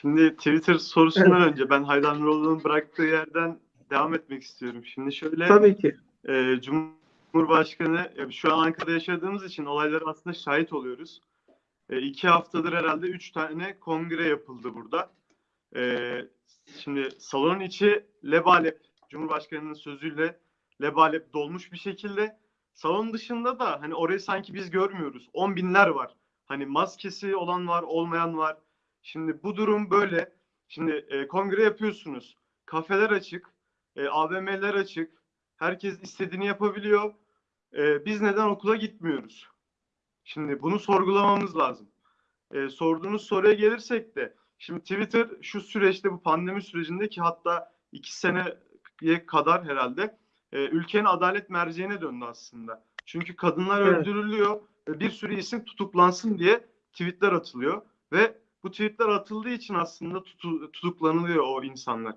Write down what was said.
Şimdi Twitter sorusundan önce ben Haydar Nurullu'nun bıraktığı yerden devam etmek istiyorum. Şimdi şöyle Tabii ki. e, Cumhurbaşkanı şu an Ankara'da yaşadığımız için olaylara aslında şahit oluyoruz. E, iki haftadır herhalde üç tane kongre yapıldı burada. E, şimdi salonun içi lebalep Cumhurbaşkanı'nın sözüyle lebalep dolmuş bir şekilde. Salon dışında da hani orayı sanki biz görmüyoruz. On binler var. Hani maskesi olan var, olmayan var. Şimdi bu durum böyle. Şimdi e, kongre yapıyorsunuz. Kafeler açık, e, AVM'ler açık. Herkes istediğini yapabiliyor. E, biz neden okula gitmiyoruz? Şimdi bunu sorgulamamız lazım. E, sorduğunuz soruya gelirsek de şimdi Twitter şu süreçte bu pandemi sürecinde ki hatta iki seneye kadar herhalde e, ülkenin adalet merceğine döndü aslında. Çünkü kadınlar Evet. öldürülüyor bir sürü isim tutuklansın diye tweetler atılıyor ve bu tweetler atıldığı için aslında tutu- tutuklanılıyor o insanlar.